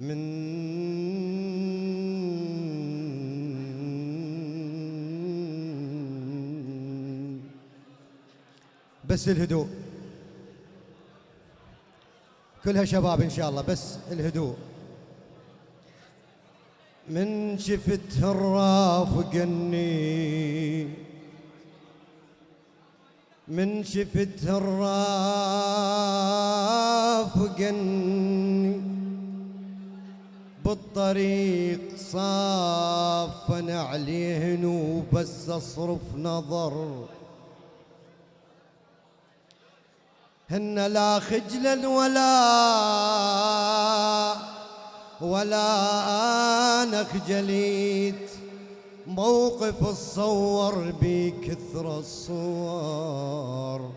من بس الهدوء. كلها شباب إن شاء الله بس الهدوء. من شفت الرافقني من شفت الرافقني بالطريق صافن عليه وبس اصرف نظر. هن لا خجلا ولا ولا أنا خجليت موقف الصور بكثر الصور.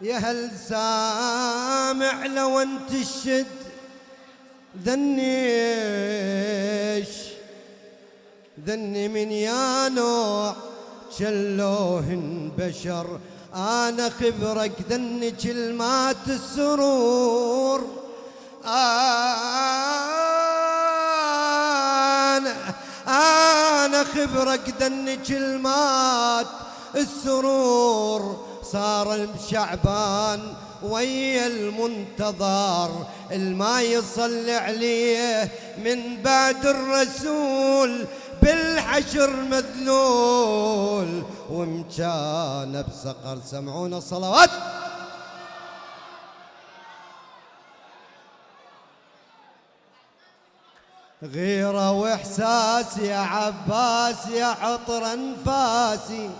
يا هل سامع لو انت الشد ذنيش ذني من يا نوع شلوهن بشر. أنا خبرك ذني كلمات السرور. أنا أنا خبرك ذني كلمات السرور. صار الشعبان ويا المنتظر الما يصلي عليه من بعد الرسول بالحشر مذلول ومكان بسقر. سمعونا الصلوات. غيرة وإحساس يا عباس يا عطر أنفاسي.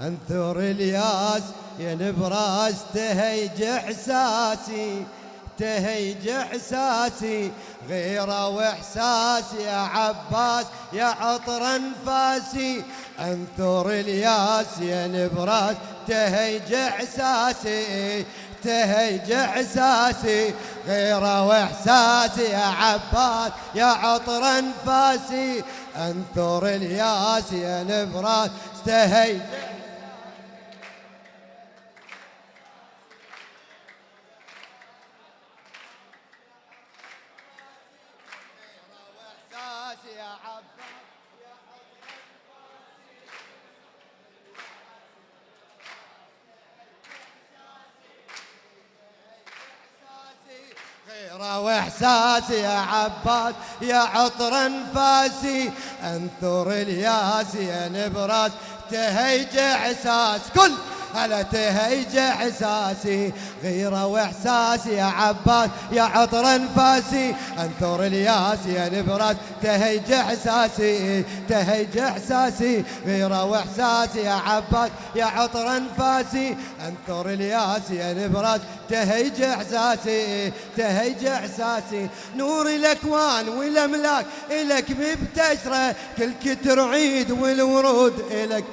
انثر الياس يا نبراس تهيج احساسي تهيج احساسي غيره وإحساس يا عباس يا عطر أنفاسي. انثر الياس يا نبراس تهيج احساسي تهيج احساسي غيره واحساسي يا عباس يا عطر أنفاسي. انثر الياس يا نبراس تهيج واحساسي يا عباس يا عطر انفاسي أنثر الياس يا نبراس تهيج إحساس. كل هلا تهيج احساسي غيره واحساسي يا عباس يا عطر انفاسي. انثر الياس يا نبراس تهيج احساسي تهيج احساسي غيره واحساسي يا عباس يا عطر انفاسي. انثر الياس يا نبراس تهيج احساسي تهيج احساسي نور الأكوان والأملاك الك مبتشرة كل كتر عيد والورود الك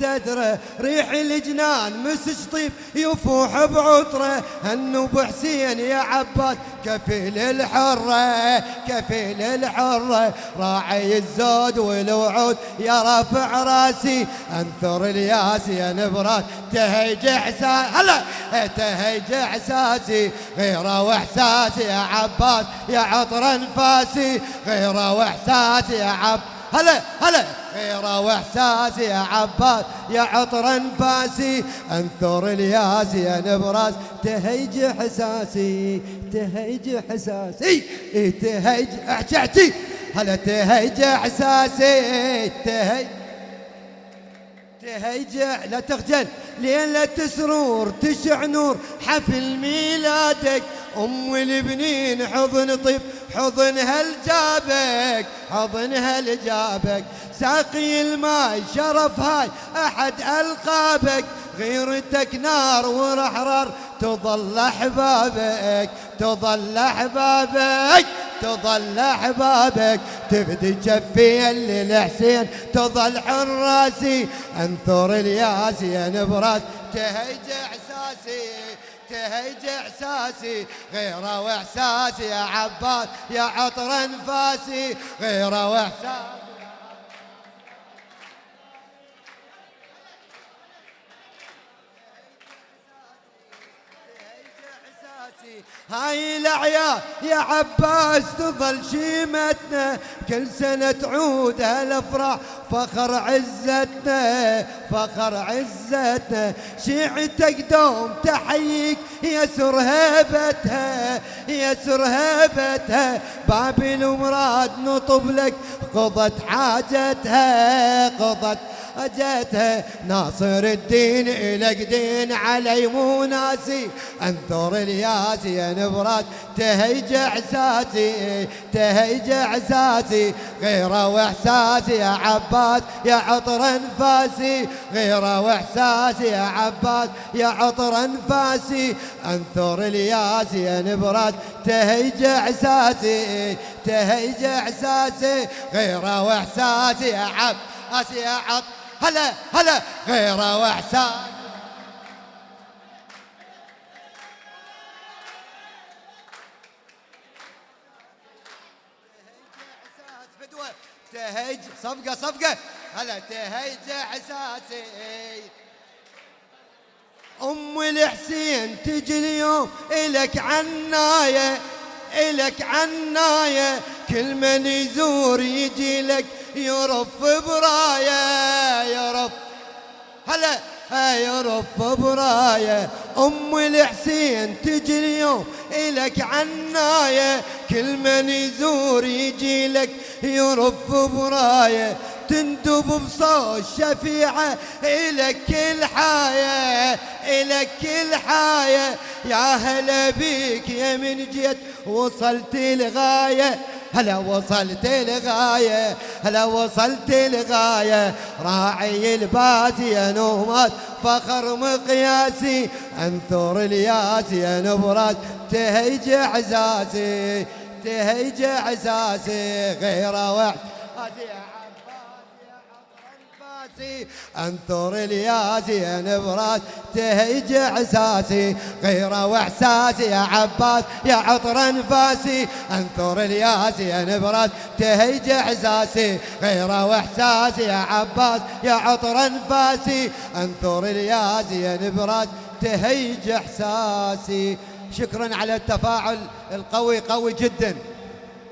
تدرى ريح الجنان مسج طيب يفوح بعطرة. هنوب حسين يا عباس كفيل الحرة كفيل الحرة. راعي الزود والوعود يا رافع راسي انثر الياس يا نبرات تهيج إحساس هلا! تهيج إحساسي غيره واحساسي يا عباس يا عطر أنفاسي غيره واحساسي يا عباس هلا هلا. غيره واحساسي يا عباس يا عطر انفاسي. انثر الياس يا نبراس. تهيج احساسي تهيج احساسي إيه تهيج احجعتي هلا تهيج احساسي تهيج. تهيجع لا تخجل. ليلة سرور تشع نور. حفل ميلادك. أم البنين حضن طيب حضن هل جابك؟ حضن هل جابك؟ ساقي الماي شرف هاي أحد ألقابك. غيرتك نار ورحرار تظل أحبابك تظل أحبابك تظل أحبابك. تفدي جفي للحسين تظل حراسي أنثر الياس يا نبراس تهيج إحساسي. تهيج إحساسي. غيره وإحساسي يا عباس يا عطر أنفاسي. غيره واحساسي هاي الاعياد يا عباس تظل شيمتنا كل سنة تعود هالأفراح. فخر عزتنا فخر عزتنا. شيعتك دوم تحييك. يسر هيبتها يسر هيبتها. بابل ومراد نطب لك. قضت حاجتها قضت اجتها ناصر الدين الك دين علي مو ناسي. الياسي يا نبرات تهيج إحساسي تهيج إحساسي. غيره واحساسي يا عباس يا عطر أنفاسي. غيره واحساسي يا عباس يا عطر أنفاسي. أنثر الياسي يا نبرات تهيج إحساسي تهيج إحساسي. غيره واحساسي يا عباس يا عطر هلا هلا غيره واحساس تهيج صفقة صفقة. هلا تهيج احساسي أم الحسين تجي اليوم إلك عنايه إلك عنايه كل من يزور يجي لك يرف براية يرف هلا يرف براية أم الحسين تجي اليوم الك عناية. كل من يزور يجي لك يرف براية. تندب بصوت شفيعة إلك كل حاية إلك كل حاية. يا هلا بيك يا من جيت وصلت الغاية. هلا وصلت الغاية هلا وصلت الغاية راعي الباسي يا نومات فخر مقياسي. انثر الياسي يا نبرات تهيج اعزازي تهيج اعزازي. غير واحد راسي انثر الياسي نبراس تهيج احساسي غيره وإحساسي يا عباس يا عطر انفاسي انثر الياسي نبراس تهيج احساسي غيره وإحساسي يا عباس يا عطر انفاسي انثر الياسي نبراس تهيج احساسي شكرا على التفاعل القوي قوي جدا.